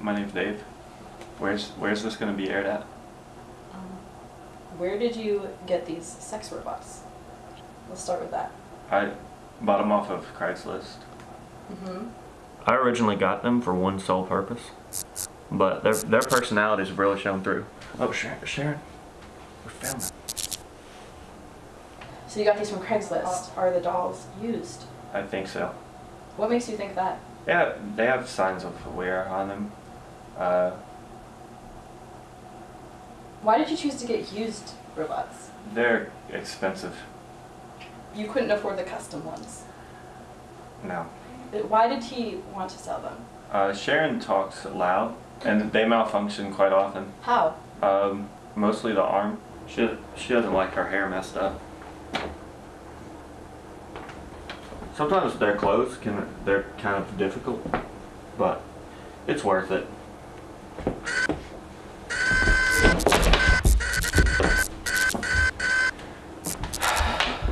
My name's Dave. Where's Where's this gonna be aired at? Um, where did you get these sex robots? Let's start with that. I bought them off of Craigslist. Mm-hmm. I originally got them for one sole purpose, but their their personalities have really shown through. Oh, Sharon, Sharon, we found them. So you got these from Craigslist. Are the dolls used? I think so. What makes you think that? Yeah, they have signs of wear on them. Uh, Why did you choose to get used robots? they're expensive. You couldn't afford the custom ones. No. But Why did he want to sell them? Uh, Sharon talks loud, and they malfunction quite often. How? Um, mostly the arm. She she doesn't like her hair messed up. Sometimes their clothes can they're kind of difficult, but it's worth it.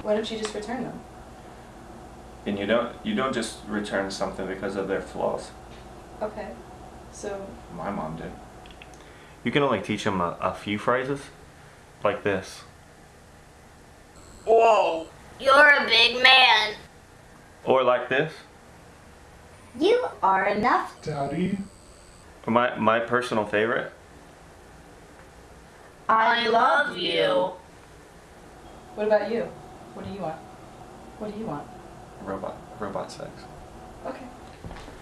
Why don't you just return them? And you don't you don't just return something because of their flaws. Okay. So My mom did. You can only teach them a, a few phrases, like this. Whoa! You're a big man. Or like this. You are enough. Daddy? Or my my personal favorite. I love you. what about you? What do you want? What do you want? Robot robot sex. Okay.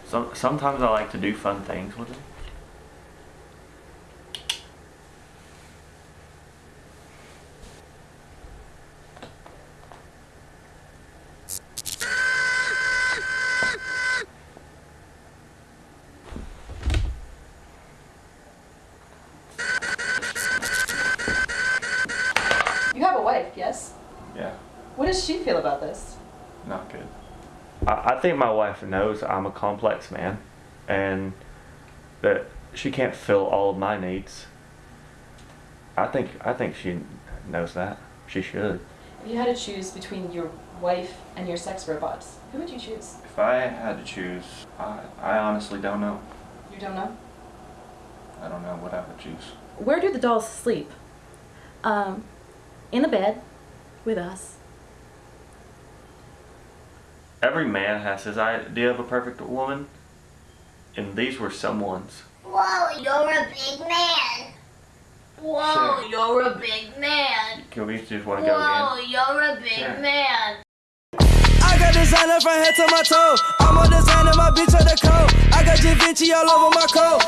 Some sometimes I like to do fun things with it. Wife, yes? Yeah, What does she feel about this? not good. I, I think my wife knows I'm a complex man, and that she can't fill all of my needs. I think I think she knows that. She should. If you had to choose between your wife and your sex robots, who would you choose? If I had to choose, I, I honestly don't know. You don't know? I don't know what I would choose. Where do the dolls sleep? Um, in the bed with us. Every man has his idea of a perfect woman, and these were someone's. Whoa, you're a big man. Whoa, Sure. you're a big man. Can we just want to go Whoa, again? you're a big Sure. man. I got designer from head to my toe. I'm a designer, my bitch on the coat. I got Da Vinci all over my coat.